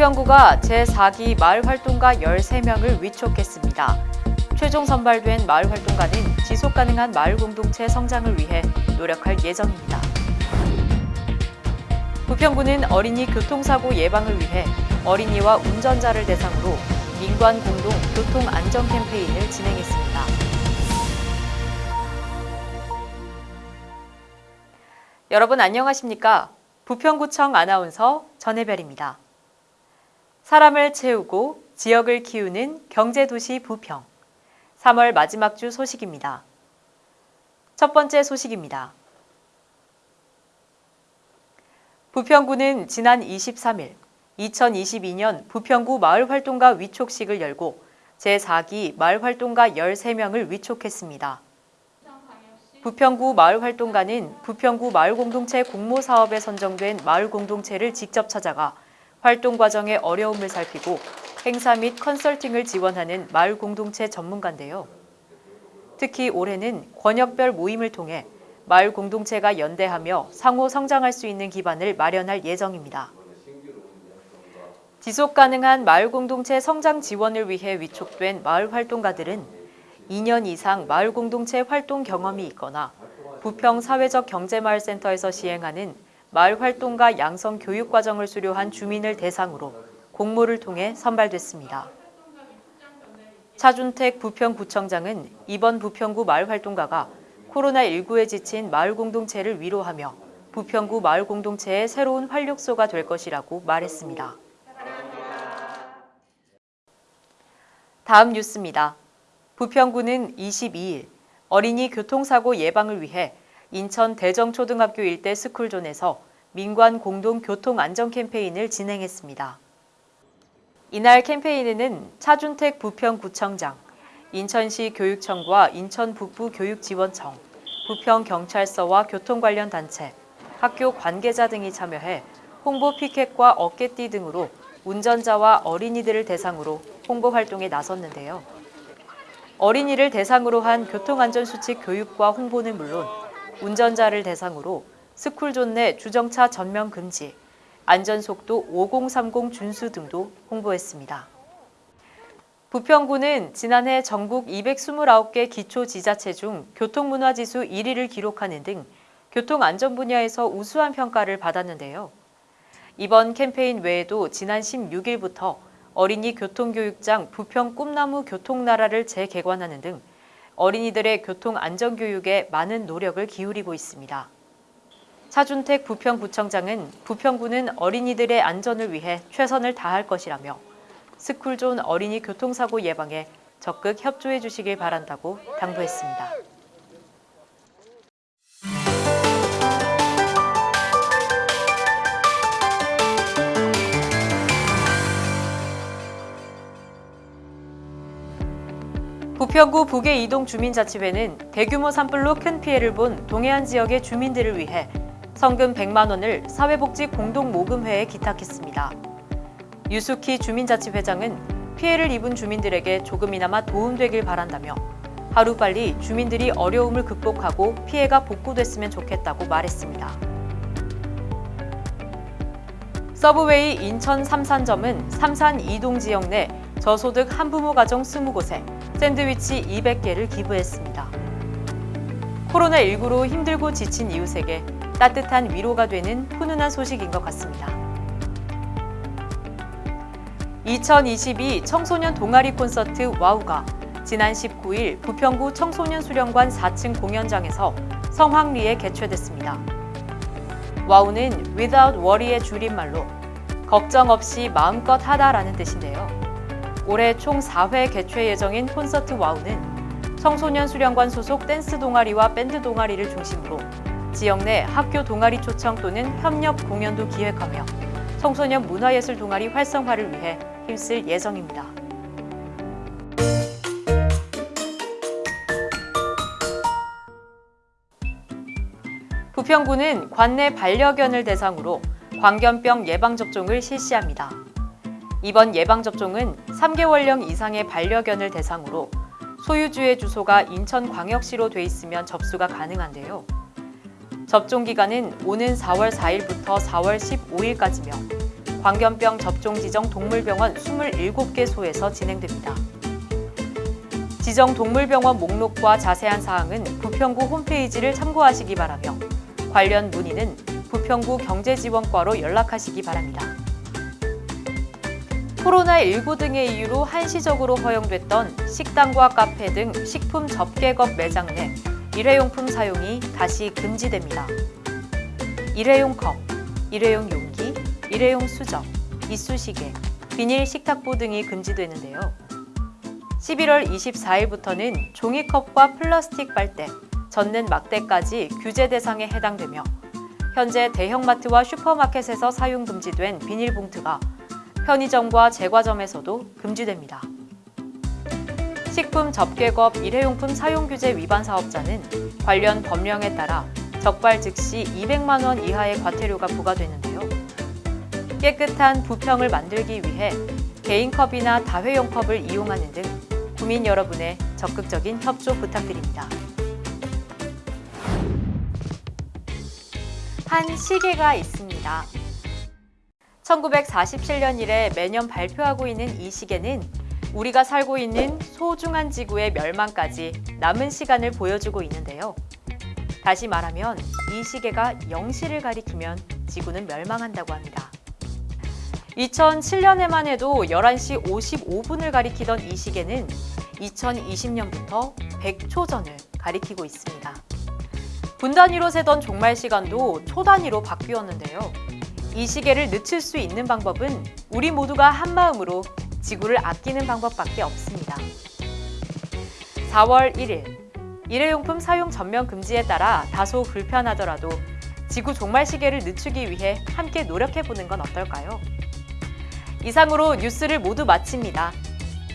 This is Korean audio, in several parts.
부평구가 제4기 마을활동가 13명을 위촉했습니다. 최종 선발된 마을활동가는 지속가능한 마을 공동체 성장을 위해 노력할 예정입니다. 부평구는 어린이 교통사고 예방을 위해 어린이와 운전자를 대상으로 민관 공동 교통 안전 캠페인을 진행했습니다. 여러분 안녕하십니까? 부평구청 아나운서 전혜별입니다. 사람을 채우고 지역을 키우는 경제도시 부평. 3월 마지막 주 소식입니다. 첫 번째 소식입니다. 부평구는 지난 23일 2022년 부평구 마을활동가 위촉식을 열고 제4기 마을활동가 13명을 위촉했습니다. 부평구 마을활동가는 부평구 마을공동체 공모사업에 선정된 마을공동체를 직접 찾아가 활동 과정의 어려움을 살피고 행사 및 컨설팅을 지원하는 마을 공동체 전문가인데요. 특히 올해는 권역별 모임을 통해 마을 공동체가 연대하며 상호 성장할 수 있는 기반을 마련할 예정입니다. 지속 가능한 마을 공동체 성장 지원을 위해 위촉된 마을 활동가들은 2년 이상 마을 공동체 활동 경험이 있거나 부평 사회적 경제마을센터에서 시행하는 마을 활동가 양성 교육 과정을 수료한 주민을 대상으로 공모를 통해 선발됐습니다. 차준택 부평구청장은 이번 부평구 마을 활동가가 코로나19에 지친 마을 공동체를 위로하며 부평구 마을 공동체의 새로운 활력소가 될 것이라고 말했습니다. 다음 뉴스입니다. 부평구는 22일 어린이 교통사고 예방을 위해 인천 대정초등학교 일대 스쿨존에서 민관 공동 교통 안전 캠페인을 진행했습니다. 이날 캠페인에는 차준택 부평구청장, 인천시 교육청과 인천 북부교육지원청, 부평경찰서와 교통 관련 단체, 학교 관계자 등이 참여해 홍보 피켓과 어깨띠 등으로 운전자와 어린이들을 대상으로 홍보 활동에 나섰는데요. 어린이를 대상으로 한 교통안전수칙 교육과 홍보는 물론 운전자를 대상으로 스쿨존 내 주정차 전면 금지, 안전속도 5030 준수 등도 홍보했습니다. 부평구는 지난해 전국 229개 기초지자체 중 교통문화지수 1위를 기록하는 등 교통안전 분야에서 우수한 평가를 받았는데요. 이번 캠페인 외에도 지난 16일부터 어린이 교통교육장 부평 꿈나무 교통나라를 재개관하는 등 어린이들의 교통안전교육에 많은 노력을 기울이고 있습니다. 차준택 부평구청장은 부평구는 어린이들의 안전을 위해 최선을 다할 것이라며 스쿨존 어린이 교통사고 예방에 적극 협조해 주시길 바란다고 당부했습니다. 부평구 북의 이동 주민자치회는 대규모 산불로 큰 피해를 본 동해안 지역의 주민들을 위해 성금 100만 원을 사회복지 공동모금회에 기탁했습니다. 유수키 주민자치회장은 피해를 입은 주민들에게 조금이나마 도움되길 바란다며 하루빨리 주민들이 어려움을 극복하고 피해가 복구됐으면 좋겠다고 말했습니다. 서브웨이 인천 삼산점은 삼산 이동 지역 내 저소득 한부모 가정 20곳에 샌드위치 200개를 기부했습니다. 코로나19로 힘들고 지친 이웃에게 따뜻한 위로가 되는 훈훈한 소식인 것 같습니다. 2022 청소년 동아리 콘서트 와우가 지난 19일 부평구 청소년 수련관 4층 공연장에서 성황리에 개최됐습니다. 와우는 without worry의 줄임말로 걱정 없이 마음껏 하다라는 뜻인데요. 올해 총 4회 개최 예정인 콘서트 와우는 청소년 수련관 소속 댄스 동아리와 밴드 동아리를 중심으로 지역 내 학교 동아리 초청 또는 협력 공연도 기획하며 청소년 문화예술 동아리 활성화를 위해 힘쓸 예정입니다. 부평구는 관내 반려견을 대상으로 광견병 예방접종을 실시합니다. 이번 예방접종은 3개월령 이상의 반려견을 대상으로 소유주의 주소가 인천광역시로 돼 있으면 접수가 가능한데요. 접종 기간은 오는 4월 4일부터 4월 15일까지며 광견병 접종 지정 동물병원 27개 소에서 진행됩니다. 지정 동물병원 목록과 자세한 사항은 부평구 홈페이지를 참고하시기 바라며 관련 문의는 부평구 경제지원과로 연락하시기 바랍니다. 코로나19 등의 이유로 한시적으로 허용됐던 식당과 카페 등 식품 접객업 매장 내 일회용품 사용이 다시 금지됩니다. 일회용 컵, 일회용 용기, 일회용 수저, 이쑤시개, 비닐 식탁보 등이 금지되는데요. 11월 24일부터는 종이컵과 플라스틱 빨대, 젓는 막대까지 규제 대상에 해당되며 현재 대형마트와 슈퍼마켓에서 사용 금지된 비닐봉투가 편의점과 제과점에서도 금지됩니다. 식품 접객업 일회용품 사용 규제 위반 사업자는 관련 법령에 따라 적발 즉시 200만 원 이하의 과태료가 부과되는데요. 깨끗한 부평을 만들기 위해 개인컵이나 다회용 컵을 이용하는 등 국민 여러분의 적극적인 협조 부탁드립니다. 한 시계가 있습니다. 1947년 이래 매년 발표하고 있는 이 시계는 우리가 살고 있는 소중한 지구의 멸망까지 남은 시간을 보여주고 있는데요. 다시 말하면 이 시계가 0시를 가리키면 지구는 멸망한다고 합니다. 2007년에만 해도 11시 55분을 가리키던 이 시계는 2020년부터 100초 전을 가리키고 있습니다. 분 단위로 세던 종말 시간도 초 단위로 바뀌었는데요. 이 시계를 늦출 수 있는 방법은 우리 모두가 한 마음으로 지구를 아끼는 방법밖에 없습니다. 4월 1일 일회용품 사용 전면 금지에 따라 다소 불편하더라도 지구 종말 시계를 늦추기 위해 함께 노력해 보는 건 어떨까요? 이상으로 뉴스를 모두 마칩니다.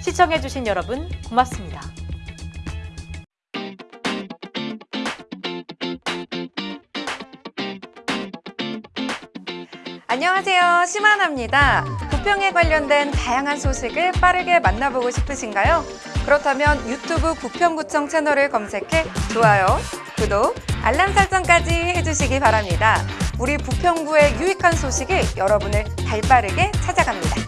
시청해 주신 여러분 고맙습니다. 안녕하세요. 심하나입니다. 부평에 관련된 다양한 소식을 빠르게 만나보고 싶으신가요? 그렇다면 유튜브 부평구청 채널을 검색해 좋아요, 구독, 알람 설정까지 해주시기 바랍니다. 우리 부평구의 유익한 소식이 여러분을 발빠르게 찾아갑니다.